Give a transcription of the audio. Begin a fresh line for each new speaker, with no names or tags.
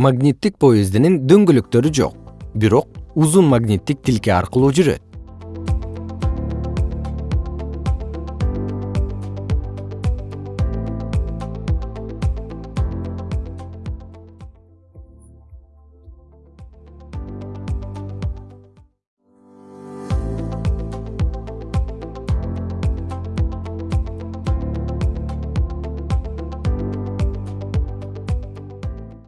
магниттик поездинин дөңгөлөктөрү жок. Бирок узун магниттик тилке аркылуу жүрөт.